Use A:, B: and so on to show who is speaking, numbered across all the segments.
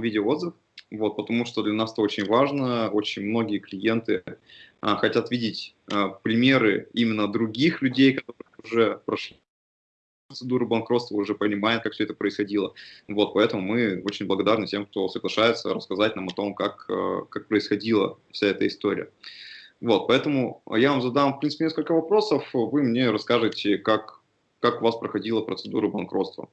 A: видеоотзыв, вот, потому что для нас это очень важно. Очень многие клиенты а, хотят видеть а, примеры именно других людей, которые уже прошли процедуру банкротства, уже понимают, как все это происходило. Вот, поэтому мы очень благодарны тем, кто соглашается рассказать нам о том, как, а, как происходила вся эта история. Вот, поэтому я вам задам, в принципе, несколько вопросов, вы мне расскажете, как, как у вас проходила процедура банкротства.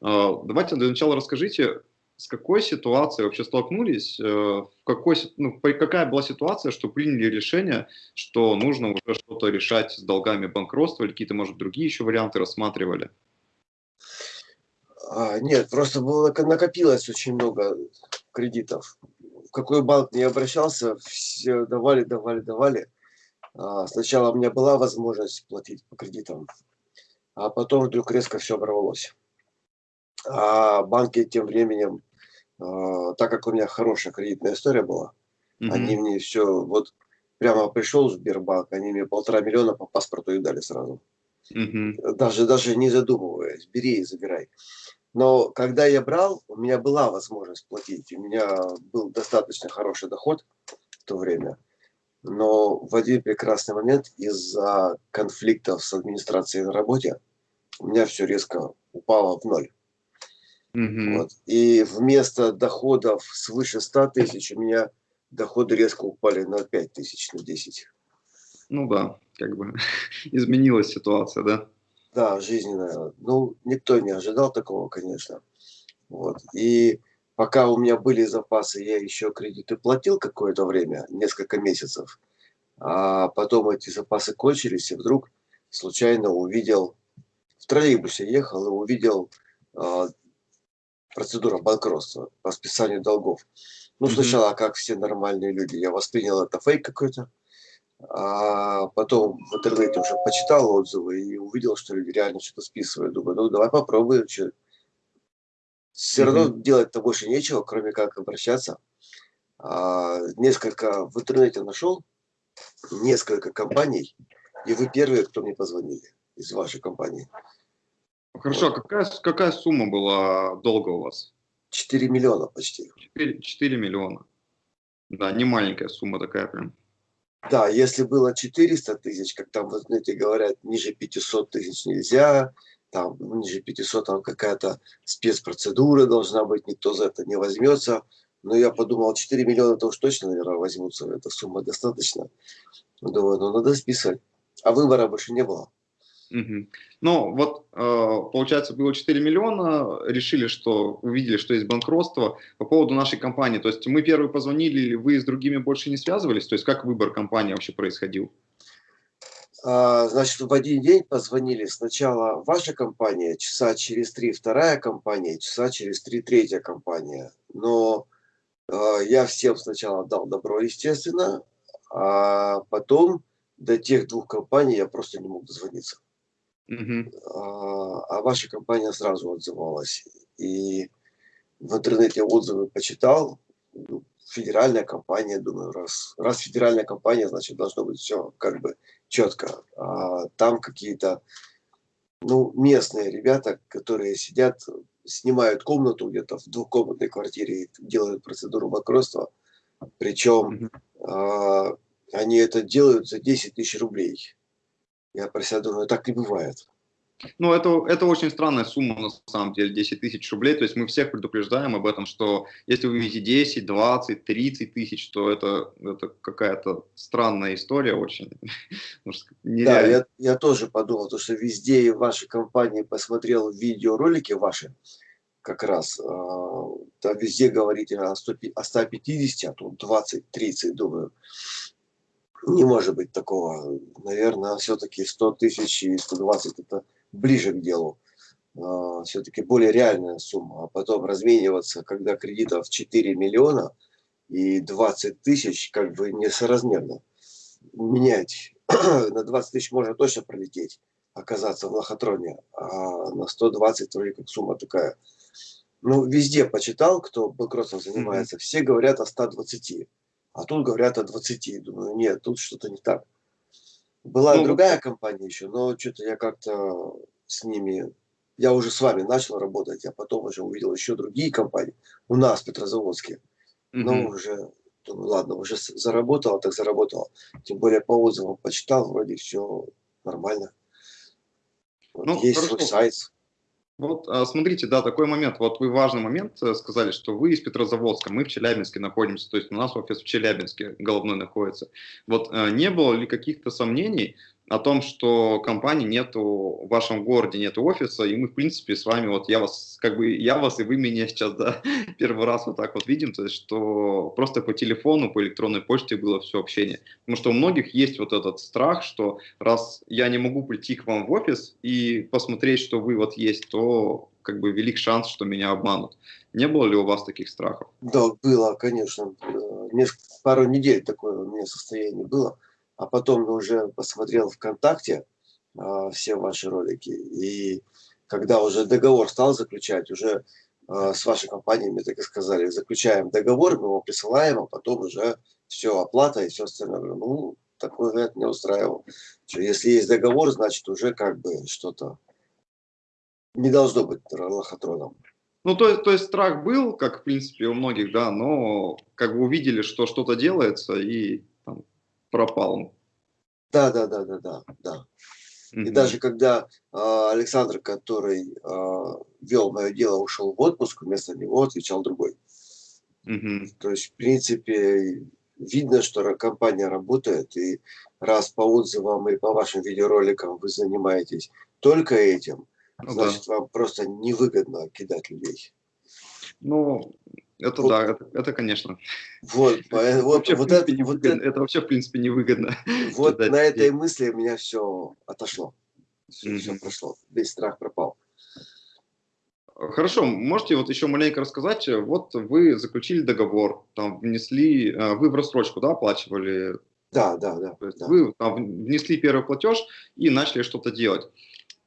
A: Давайте для начала расскажите, с какой ситуацией вообще столкнулись, э, в какой, ну, какая была ситуация, что приняли решение, что нужно уже что-то решать с долгами банкротства или какие-то, может, другие еще варианты рассматривали?
B: А, нет, просто было, накопилось очень много кредитов. В какой банк не обращался, все давали, давали, давали. А, сначала у меня была возможность платить по кредитам, а потом вдруг резко все оборвалось. А банки тем временем так как у меня хорошая кредитная история была, угу. они мне все, вот прямо пришел в Сбербанк, они мне полтора миллиона по паспорту и дали сразу. Угу. Даже, даже не задумываясь, бери и забирай. Но когда я брал, у меня была возможность платить, у меня был достаточно хороший доход в то время. Но в один прекрасный момент из-за конфликтов с администрацией на работе у меня все резко упало в ноль. Угу. Вот. И вместо доходов свыше 100 тысяч у меня доходы резко упали на 5 тысяч, на 10.
A: Ну да, как бы изменилась ситуация, да?
B: Да, жизненная. Ну, никто не ожидал такого, конечно. Вот. И пока у меня были запасы, я еще кредиты платил какое-то время, несколько месяцев. А потом эти запасы кончились, и вдруг случайно увидел, в троллейбусе ехал и увидел а, процедура банкротства по списанию долгов. Ну, сначала, как все нормальные люди, я воспринял это фейк какой-то, а потом в интернете уже почитал отзывы и увидел, что люди реально что-то списывают. Думаю, ну давай попробуем. Что... Все mm -hmm. равно делать-то больше нечего, кроме как обращаться. А, несколько в интернете нашел, несколько компаний, и вы первые, кто мне позвонили из вашей компании.
A: Хорошо, а какая, какая сумма была долга у вас?
B: 4 миллиона почти.
A: 4, 4 миллиона. Да, не маленькая сумма такая прям.
B: Да, если было 400 тысяч, как там, вот, знаете, говорят, ниже 500 тысяч нельзя, там ниже 500 там какая-то спецпроцедура должна быть, никто за это не возьмется. Но я подумал, 4 миллиона, то уж точно, наверное, возьмутся, эта сумма достаточно. Думаю, ну надо списать. А выбора больше не было.
A: Угу. Ну, вот, э, получается, было 4 миллиона, решили, что, увидели, что есть банкротство. По поводу нашей компании, то есть мы первые позвонили, или вы с другими больше не связывались? То есть как выбор компании вообще происходил?
B: А, значит, в один день позвонили сначала ваша компания, часа через три вторая компания, часа через три третья компания. Но э, я всем сначала дал добро, естественно, а потом до тех двух компаний я просто не мог дозвониться. Угу. А, а ваша компания сразу отзывалась. И в интернете отзывы почитал. Ну, федеральная компания, думаю, раз, раз федеральная компания, значит, должно быть все как бы четко. А там какие-то ну, местные ребята, которые сидят, снимают комнату где-то в двухкомнатной квартире и делают процедуру банкротства. Причем а, они это делают за 10 тысяч рублей. Я про себя думаю, так не бывает.
A: Ну, это, это очень странная сумма, на самом деле, 10 тысяч рублей. То есть мы всех предупреждаем об этом, что если вы видите 10, 20, 30 тысяч, то это, это какая-то странная история очень.
B: Да, я, я тоже подумал, то, что везде в вашей компании посмотрел видеоролики ваши, как раз, а, там везде говорите о, 100, о 150, а тут 20-30, думаю не может быть такого. Наверное, все-таки 100 тысяч и 120 это ближе к делу. А, все-таки более реальная сумма. А потом размениваться, когда кредитов 4 миллиона и 20 тысяч, как бы несоразмерно. Менять. на 20 тысяч можно точно пролететь, оказаться в лохотроне. А на 120 вроде как сумма такая. Ну, везде почитал, кто банкротством занимается, mm -hmm. все говорят о 120. А тут говорят о 20. Думаю, нет, тут что-то не так. Была ну, другая компания еще, но что-то я как-то с ними я уже с вами начал работать, а потом уже увидел еще другие компании у нас в Петрозаводске. Но уже, думаю, ладно, уже заработал, так заработал. Тем более по отзывам почитал, вроде все нормально. Вот ну, есть хорошо. свой сайт.
A: Вот, а, смотрите, да, такой момент. Вот вы важный момент э, сказали, что вы из Петрозаводска, мы в Челябинске находимся, то есть у нас офис в Челябинске головной находится. Вот а, не было ли каких-то сомнений, о том, что компании нету в вашем городе, нету офиса, и мы, в принципе, с вами, вот я вас, как бы, я вас и вы меня сейчас, да, первый раз вот так вот видим, то есть, что просто по телефону, по электронной почте было все общение. Потому что у многих есть вот этот страх, что раз я не могу прийти к вам в офис и посмотреть, что вы вот есть, то как бы велик шанс, что меня обманут. Не было ли у вас таких страхов?
B: Да, было, конечно. Несколько, пару недель такое у меня состояние было а потом уже посмотрел ВКонтакте э, все ваши ролики, и когда уже договор стал заключать, уже э, с вашей компанией, мне так и сказали, заключаем договор, мы его присылаем, а потом уже все, оплата и все остальное. Ну, такой вариант не устраивал. Что если есть договор, значит уже как бы что-то не должно быть лохотроном.
A: Ну, то, то есть страх был, как в принципе у многих, да, но как бы увидели, что что-то делается, и пропал.
B: Да, да, да, да, да, да. И даже когда э, Александр, который э, вел мое дело, ушел в отпуск, вместо него отвечал другой. Mm -hmm. То есть, в принципе, видно, что компания работает, и раз по отзывам или по вашим видеороликам вы занимаетесь только этим, ну, значит, да. вам просто невыгодно кидать людей.
A: Ну, это вот. да, это, это конечно.
B: Вот, это, вот, вообще, вот,
A: это, вот это, это вообще, в принципе, невыгодно.
B: Вот на этой мысли у меня все отошло. Все, mm-hmm. все прошло. Весь страх пропал.
A: Хорошо, можете вот еще маленько рассказать, вот вы заключили договор, там внесли, э, вы в рассрочку, да, оплачивали?
B: Да, да, да. Да.
A: Вы там внесли первый платеж и начали что-то делать.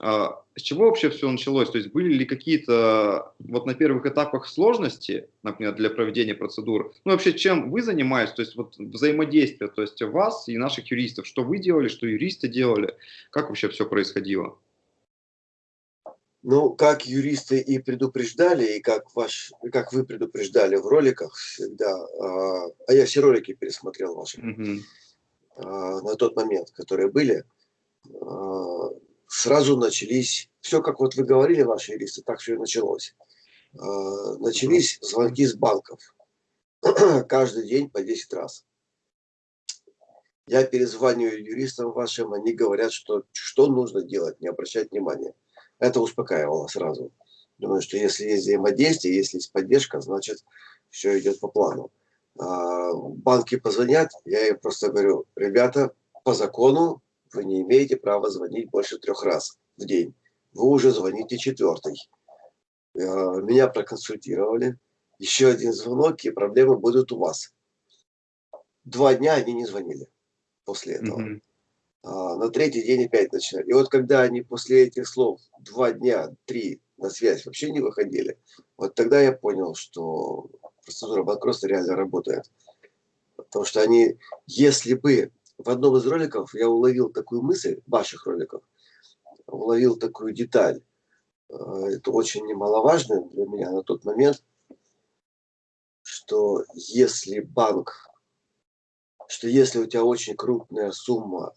A: А, с чего вообще все началось? То есть были ли какие-то вот на первых этапах сложности, например, для проведения процедур? Ну вообще чем вы занимаетесь? То есть вот взаимодействие, то есть вас и наших юристов, что вы делали, что юристы делали, как вообще все происходило?
B: Ну, как юристы и предупреждали, и как, ваш, как вы предупреждали в роликах всегда, а, а я все ролики пересмотрел ваши а, на тот момент, которые были, а, сразу начались, все как вот вы говорили, ваши юристы, так все и началось. А, начались звонки с банков. Каждый день по 10 раз. Я перезваниваю юристам вашим, они говорят, что, что нужно делать, не обращать внимания. Это успокаивало сразу. Думаю, что если есть взаимодействие, если есть поддержка, значит, все идет по плану. А, банки позвонят, я им просто говорю, ребята, по закону вы не имеете права звонить больше трех раз в день. Вы уже звоните четвертый. Э, меня проконсультировали. Еще один звонок, и проблемы будут у вас. Два дня они не звонили после этого. Mm -hmm. а, на третий день опять начинали. И вот когда они после этих слов два дня, три на связь вообще не выходили, вот тогда я понял, что процедура банкротства реально работает. Потому что они, если бы в одном из роликов я уловил такую мысль, ваших роликов, уловил такую деталь. Э, это очень немаловажно для меня на тот момент, что если банк, что если у тебя очень крупная сумма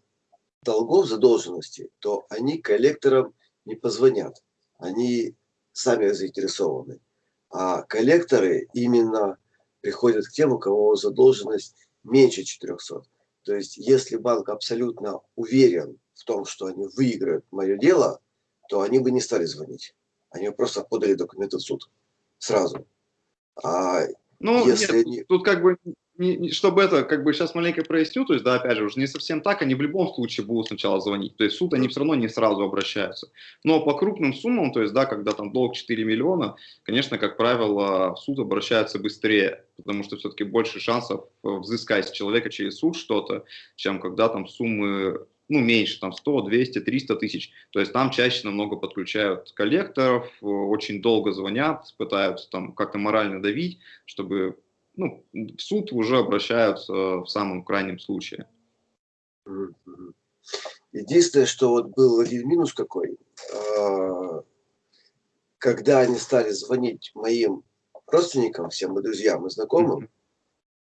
B: долгов задолженности, то они коллекторам не позвонят. Они сами заинтересованы. А коллекторы именно приходят к тем, у кого задолженность меньше 400. То есть, если банк абсолютно уверен в том, что они выиграют мое дело, то они бы не стали звонить. Они просто подали документы в суд сразу.
A: А ну, если нет, они... тут как бы не, чтобы это, как бы сейчас маленько проясню, то есть, да, опять же, уже не совсем так, они в любом случае будут сначала звонить, то есть суд они все равно не сразу обращаются. Но по крупным суммам, то есть, да, когда там долг 4 миллиона, конечно, как правило, в суд обращаются быстрее, потому что все-таки больше шансов взыскать с человека через суд что-то, чем когда там суммы ну, меньше, там 100, 200, 300 тысяч. То есть там чаще намного подключают коллекторов, очень долго звонят, пытаются там как-то морально давить, чтобы ну, в суд уже обращаются в самом крайнем случае.
B: Единственное, что вот был один минус какой. А, когда они стали звонить моим родственникам, всем и друзьям и знакомым,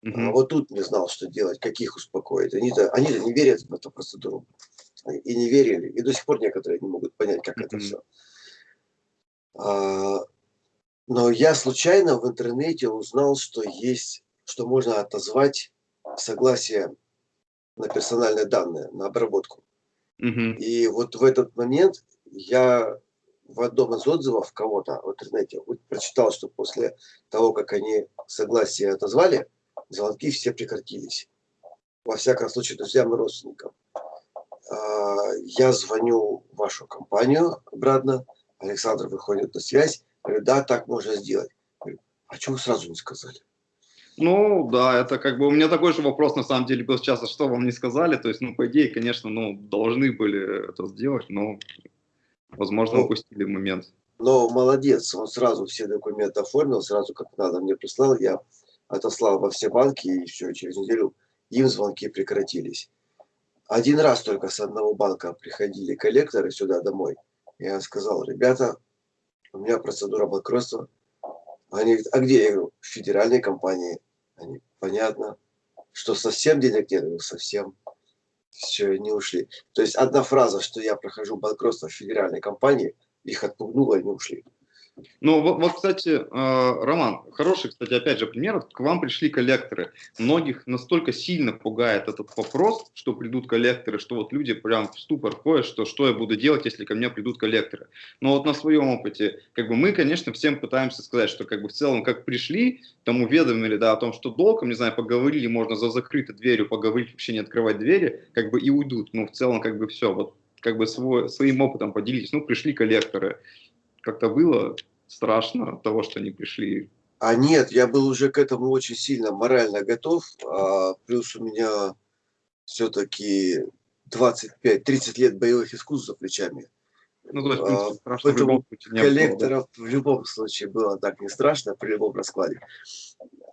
B: mm -hmm. вот тут не знал, что делать, как их успокоить. Они-то они -то не верят в эту процедуру. И не верили. И до сих пор некоторые не могут понять, как mm -hmm. это все. А, но я случайно в интернете узнал, что есть, что можно отозвать согласие на персональные данные, на обработку. Угу. И вот в этот момент я в одном из отзывов кого-то в интернете прочитал, что после того, как они согласие отозвали, звонки все прекратились. Во всяком случае, друзьям и родственникам. А, я звоню в вашу компанию обратно, Александр выходит на связь, говорит, да, так можно сделать. Говорю, а чего вы сразу не сказали?
A: Ну, да, это как бы у меня такой же вопрос на самом деле был сейчас, а что вам не сказали? То есть, ну, по идее, конечно, ну, должны были это сделать, но, возможно, ну, упустили момент.
B: Но молодец, он сразу все документы оформил, сразу как надо мне прислал, я отослал во все банки, и все, через неделю им звонки прекратились. Один раз только с одного банка приходили коллекторы сюда домой. Я сказал, ребята, у меня процедура банкротства. Они говорят, а где? Я говорю, в федеральной компании. Они, понятно. Что совсем денег нет? Я говорю, совсем. Все, не ушли. То есть одна фраза, что я прохожу банкротство в федеральной компании, их отпугнула, и они ушли.
A: Ну, вот, кстати, э, Роман, хороший, кстати, опять же пример. К вам пришли коллекторы. Многих настолько сильно пугает этот вопрос, что придут коллекторы, что вот люди прям в ступор ходят, что что я буду делать, если ко мне придут коллекторы. Но вот на своем опыте, как бы мы, конечно, всем пытаемся сказать, что как бы в целом, как пришли, там уведомили, да, о том, что долгом, не знаю, поговорили, можно за закрытой дверью поговорить, вообще не открывать двери, как бы и уйдут. Ну, в целом, как бы все, вот как бы свой, своим опытом поделитесь. Ну, пришли коллекторы. Как-то было страшно от того, что они пришли?
B: А нет, я был уже к этому очень сильно морально готов. А, плюс у меня все-таки 25-30 лет боевых искусств за плечами. Ну, то есть, а, страшно Поэтому в коллекторов было, в любом случае было так не страшно при любом раскладе.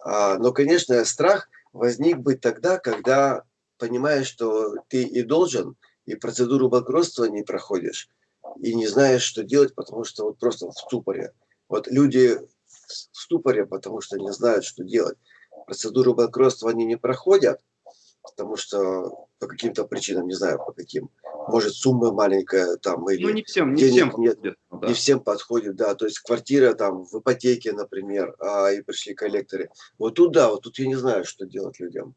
B: А, но, конечно, страх возник бы тогда, когда понимаешь, что ты и должен, и процедуру банкротства не проходишь, и не знаешь, что делать, потому что вот просто в ступоре. Вот люди в ступоре, потому что не знают, что делать. Процедуру банкротства они не проходят, потому что по каким-то причинам, не знаю по каким, может сумма маленькая там или ну, не всем, не денег всем нет, подходит, да. не всем подходит, да, то есть квартира там в ипотеке, например, а, и пришли коллекторы. Вот тут да, вот тут я не знаю, что делать людям.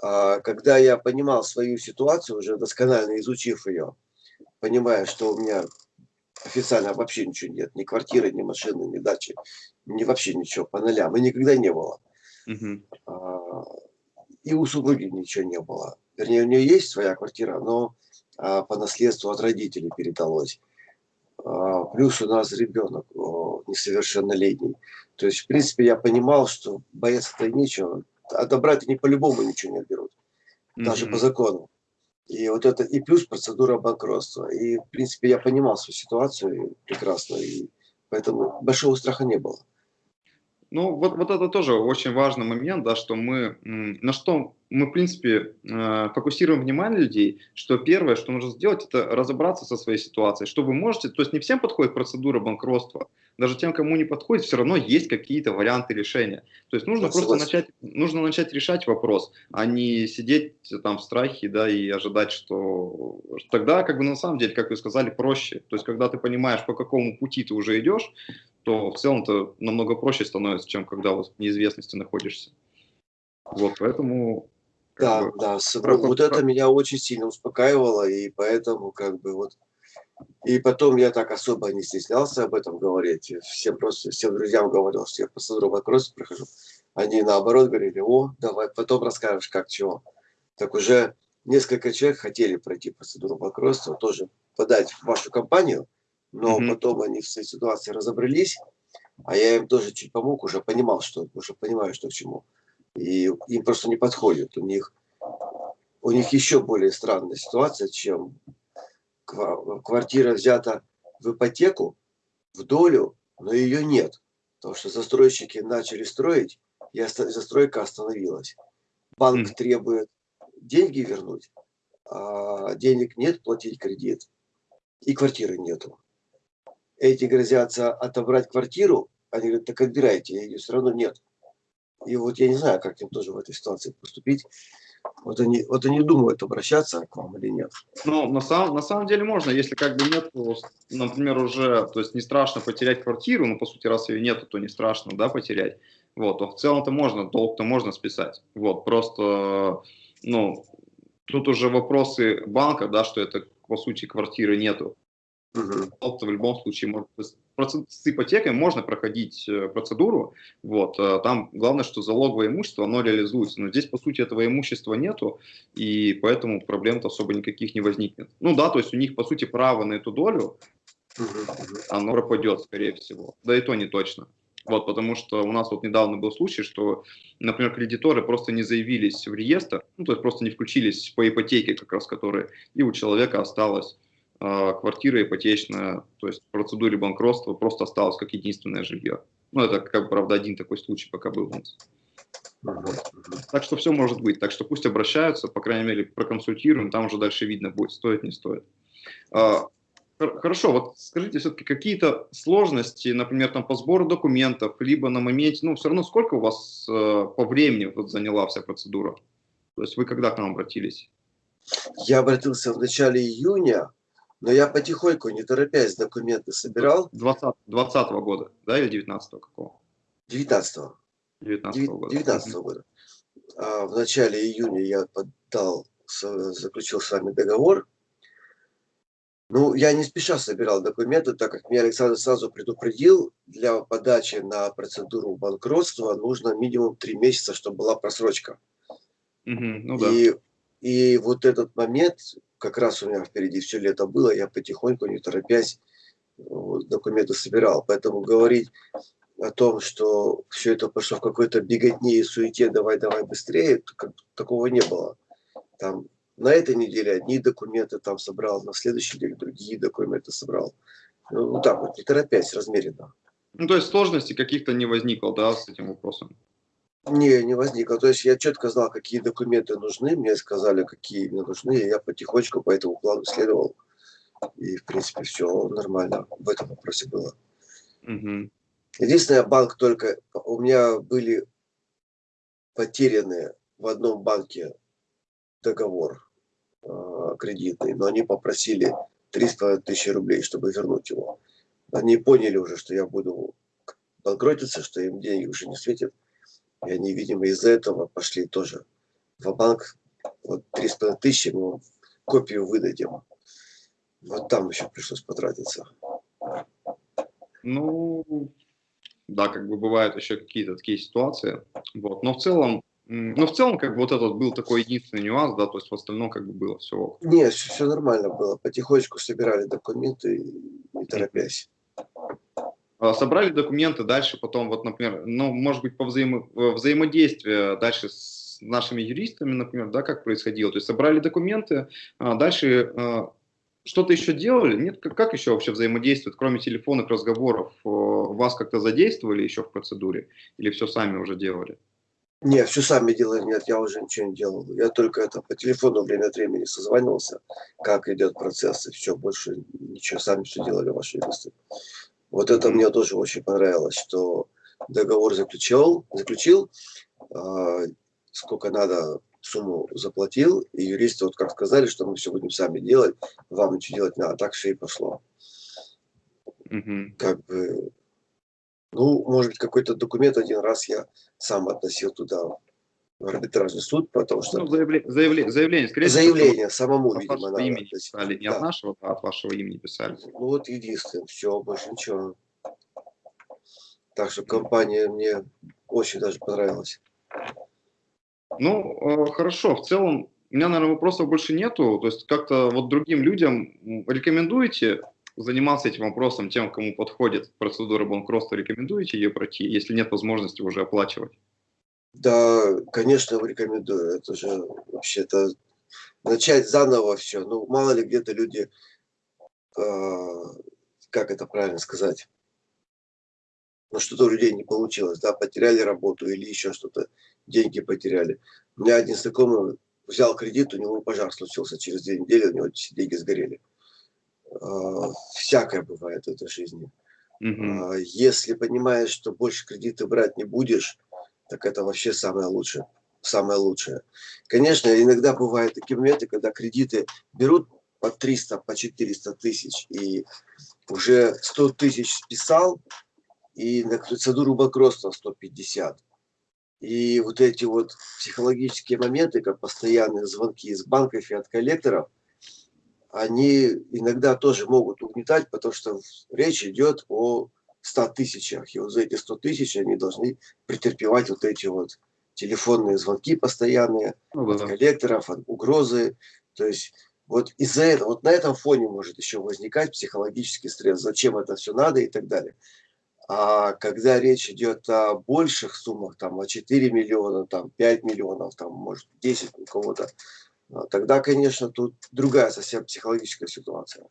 B: А, когда я понимал свою ситуацию, уже досконально изучив ее, понимая, что у меня официально вообще ничего нет, ни квартиры, ни машины, ни дачи, ни вообще ничего по нулям, и никогда не было. Угу. И у супруги ничего не было. Вернее, у нее есть своя квартира, но а, по наследству от родителей передалось. А, плюс у нас ребенок несовершеннолетний. То есть, в принципе, я понимал, что бояться-то нечего. Отобрать они по-любому ничего не отберут. Даже mm по закону. И вот это, и плюс процедура банкротства. И, в принципе, я понимал свою ситуацию прекрасно, и поэтому большого страха не было.
A: Ну, вот, вот это тоже очень важный момент, да, что мы, на что мы, в принципе, э, фокусируем внимание людей, что первое, что нужно сделать, это разобраться со своей ситуацией, что вы можете, то есть не всем подходит процедура банкротства, даже тем, кому не подходит, все равно есть какие-то варианты решения. То есть нужно просто начать, нужно начать решать вопрос, а не сидеть там в страхе, да, и ожидать, что тогда, как бы на самом деле, как вы сказали, проще. То есть когда ты понимаешь, по какому пути ты уже идешь, то в целом-то намного проще становится, чем когда вот в неизвестности находишься. Вот, поэтому
B: да, бы, да, про, вот про... это меня очень сильно успокаивало, и поэтому как бы вот... И потом я так особо не стеснялся об этом говорить. Всем просто, всем друзьям говорил, что я процедуру вопросов прохожу. Они наоборот говорили, о, давай, потом расскажешь, как чего. Так уже несколько человек хотели пройти процедуру банкротства, тоже подать в вашу компанию, но mm-hmm. потом они в своей ситуации разобрались, а я им тоже чуть помог, уже понимал, что уже понимаю, что к чему и им просто не подходит. У них, у них еще более странная ситуация, чем квартира взята в ипотеку, в долю, но ее нет. Потому что застройщики начали строить, и застройка остановилась. Банк mm. требует деньги вернуть, а денег нет, платить кредит, и квартиры нету. Эти грозятся отобрать квартиру, они говорят, так отбирайте, ее все равно нет. И вот я не знаю, как им тоже в этой ситуации поступить. Вот они, вот они думают, обращаться к вам или нет.
A: Ну, на самом, на самом деле можно, если как бы нет, например, уже, то есть не страшно потерять квартиру, ну, по сути, раз ее нету, то не страшно, да, потерять. Вот, то в целом-то можно, долг-то можно списать. Вот, просто, ну, тут уже вопросы банка, да, что это, по сути, квартиры нету. Угу. В любом случае, может, с ипотекой можно проходить э, процедуру, вот, э, там главное, что залоговое имущество, оно реализуется, но здесь, по сути, этого имущества нету, и поэтому проблем-то особо никаких не возникнет. Ну да, то есть у них, по сути, право на эту долю, оно пропадет, скорее всего, да и то не точно. Вот, потому что у нас вот недавно был случай, что, например, кредиторы просто не заявились в реестр, ну, то есть просто не включились по ипотеке как раз, которые, и у человека осталось квартира ипотечная, то есть в процедуре банкротства просто осталось как единственное жилье. Ну, это, как правда, один такой случай пока был у нас. Так что все может быть. Так что пусть обращаются, по крайней мере, проконсультируем, там уже дальше видно будет, стоит, не стоит. А, Хорошо, вот скажите все-таки какие-то сложности, например, там по сбору документов, либо на моменте, ну все равно сколько у вас э, по времени вот заняла вся процедура? То есть вы когда к нам обратились?
B: Я обратился в начале июня, но я потихоньку, не торопясь, документы собирал.
A: 20, 20 года, да, или 19 -го какого?
B: 19 -го. 19 -го года. 19 -го года. А в начале июня я подал, заключил с вами договор ну, я не спеша собирал документы, так как меня Александр сразу предупредил, для подачи на процедуру банкротства нужно минимум три месяца, чтобы была просрочка. Угу, ну да. И, и вот этот момент, как раз у меня впереди все лето было, я потихоньку, не торопясь, документы собирал. Поэтому говорить о том, что все это пошло в какой-то беготне и суете, давай-давай быстрее, такого не было. Там на этой неделе одни документы там собрал, на следующей неделе другие документы собрал. Ну, вот так вот, не торопясь, размеренно.
A: Ну, то есть сложности каких-то не возникло, да, с этим вопросом?
B: Не, не возникло. То есть я четко знал, какие документы нужны, мне сказали, какие мне нужны, и я потихонечку по этому плану следовал. И, в принципе, все нормально в этом вопросе было. Угу. Единственное, банк только... У меня были потеряны в одном банке договор Э, кредитный, но они попросили 300 тысяч рублей, чтобы вернуть его. Они поняли уже, что я буду банкротиться, что им деньги уже не светят. И они, видимо, из-за этого пошли тоже в банк. Вот 300 тысяч мы копию выдадим. Вот там еще пришлось потратиться.
A: Ну, да, как бы бывают еще какие-то такие ситуации. Вот. Но в целом ну, в целом, как бы вот этот был такой единственный нюанс, да, то есть в остальном как бы было все.
B: Нет, все, все нормально было. Потихонечку собирали документы, не торопясь.
A: А, собрали документы, дальше потом, вот, например, ну, может быть, по взаимо взаимодействию дальше с нашими юристами, например, да, как происходило. То есть собрали документы, а дальше а, что-то еще делали? Нет, как, еще вообще взаимодействует, кроме телефонных разговоров? Вас как-то задействовали еще в процедуре? Или все сами уже делали?
B: Не, все сами делали, нет, я уже ничего не делал. Я только это по телефону время от времени созванивался, как идет процесс, и все, больше ничего, сами все делали ваши юристы. Вот это мне тоже очень понравилось, что договор заключил, заключил, э, сколько надо сумму заплатил, и юристы вот как сказали, что мы все будем сами делать, вам ничего делать надо, так все и пошло. Угу. Как бы ну, может быть, какой-то документ один раз я сам относил туда, арбитражный суд, потому что... Ну,
A: заявление, заявление, заявление,
B: скорее Заявление самому,
A: от видимо, надо. имени писали, не да. от нашего, а от вашего имени писали.
B: Ну, вот единственное, все, больше ничего. Так что компания мне очень даже понравилась.
A: Ну, э, хорошо, в целом, у меня, наверное, вопросов больше нету. То есть как-то вот другим людям рекомендуете занимался этим вопросом тем, кому подходит процедура банкротства, рекомендуете ее пройти, если нет возможности уже оплачивать?
B: Да, конечно, рекомендую. Это же вообще-то начать заново все. Ну, мало ли где-то люди, э, как это правильно сказать, ну, что-то у людей не получилось, да, потеряли работу или еще что-то, деньги потеряли. У меня один знакомый взял кредит, у него пожар случился через две недели, у него деньги сгорели. э, всякое бывает в этой жизни.
A: Мгм.
B: Э, если понимаешь, что больше кредиты брать не будешь, так это вообще самое лучшее. Самое лучшее. Конечно, иногда бывают такие моменты, когда кредиты берут по 300, по 400 тысяч, и уже 100 тысяч списал, и на процедуру банкротства 150. И вот эти вот психологические моменты, как постоянные звонки из банков и от коллекторов, они иногда тоже могут угнетать, потому что речь идет о 100 тысячах. И вот за эти 100 тысяч они должны претерпевать вот эти вот телефонные звонки постоянные
A: Ну
B: от
A: да.
B: коллекторов, от угрозы. То есть вот из-за этого, вот на этом фоне может еще возникать психологический стресс. Зачем это все надо и так далее. А когда речь идет о больших суммах, там, о 4 миллиона, там, 5 миллионов, там, может, 10 у кого-то, а, тогда, конечно, тут другая совсем психологическая ситуация.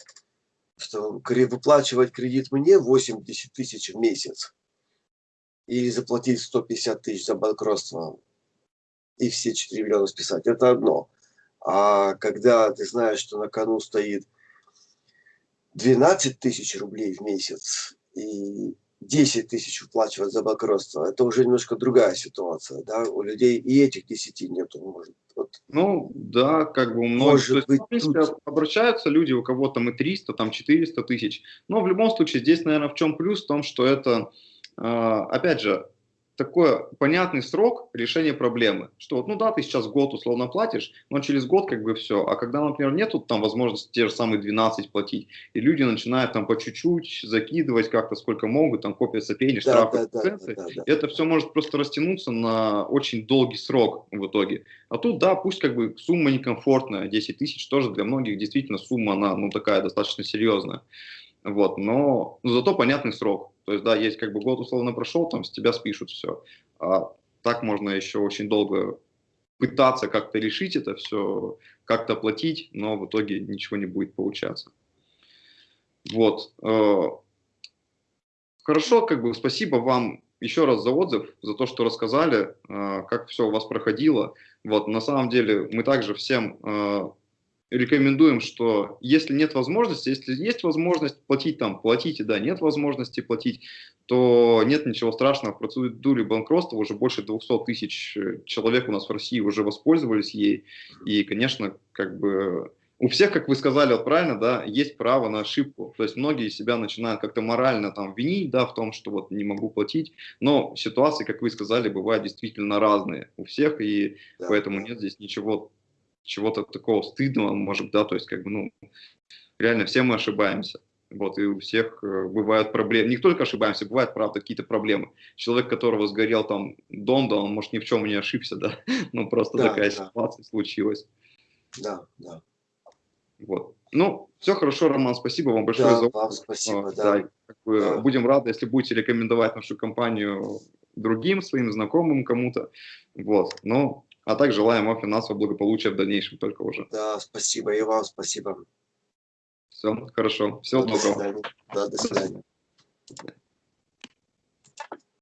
B: Что выплачивать кредит мне 80 тысяч в месяц или заплатить 150 тысяч за банкротство и все 4 миллиона списать, это одно. А когда ты знаешь, что на кону стоит 12 тысяч рублей в месяц и 10 тысяч выплачивать за банкротство, это уже немножко другая ситуация. Да? У людей и этих 10 нету. Может.
A: Ну, да, как бы у многих,
B: Может
A: есть,
B: тут-
A: обращаются люди, у кого там и 300, там 400 тысяч, но в любом случае здесь, наверное, в чем плюс? В том, что это, а, опять же, такой понятный срок решения проблемы, что вот, ну да, ты сейчас год условно платишь, но через год как бы все, а когда, например, нету там возможности те же самые 12 платить, и люди начинают там по чуть-чуть закидывать как-то сколько могут, там копятся пени,
B: Да,
A: штрафы,
B: да, да, да, да, да.
A: это все может просто растянуться на очень долгий срок в итоге. А тут, да, пусть как бы сумма некомфортная, 10 тысяч тоже для многих действительно сумма, она, ну, такая достаточно серьезная. Вот, но ну, зато понятный срок. То есть, да, есть как бы год условно прошел, там с тебя спишут все. А так можно еще очень долго пытаться как-то решить это все, как-то платить, но в итоге ничего не будет получаться. Вот. э, Хорошо, как бы спасибо вам еще раз за отзыв, за то, что рассказали, э, как все у вас проходило. Вот, на самом деле мы также всем э, рекомендуем, что если нет возможности, если есть возможность платить там, платите, да, нет возможности платить, то нет ничего страшного, в процедуре банкротства уже больше 200 тысяч человек у нас в России уже воспользовались ей, и, конечно, как бы у всех, как вы сказали, вот правильно, да, есть право на ошибку. То есть многие себя начинают как-то морально там винить, да, в том, что вот не могу платить. Но ситуации, как вы сказали, бывают действительно разные у всех, и
B: Да,
A: поэтому нет здесь ничего, чего-то такого стыдного, может, да, то есть как бы, ну, реально все мы ошибаемся. Вот, и у всех э, бывают проблемы. Не только ошибаемся, бывают, правда, какие-то проблемы. Человек, которого сгорел там дом, да, он, может, ни в чем не ошибся, да, но просто
B: Да,
A: такая
B: да.
A: ситуация случилась.
B: Да, да.
A: Вот. Ну, все хорошо, Роман, спасибо вам большое
B: Да,
A: за
B: вам
A: отзыв.
B: спасибо,
A: А,
B: да.
A: как бы
B: Да.
A: Будем рады, если будете рекомендовать нашу компанию другим своим знакомым кому-то. Вот. Ну, а также желаем вам финансового благополучия в дальнейшем только уже.
B: Да, спасибо. И вам спасибо.
A: Все, хорошо. Всего
B: до
A: доброго.
B: свидания. Да, до свидания.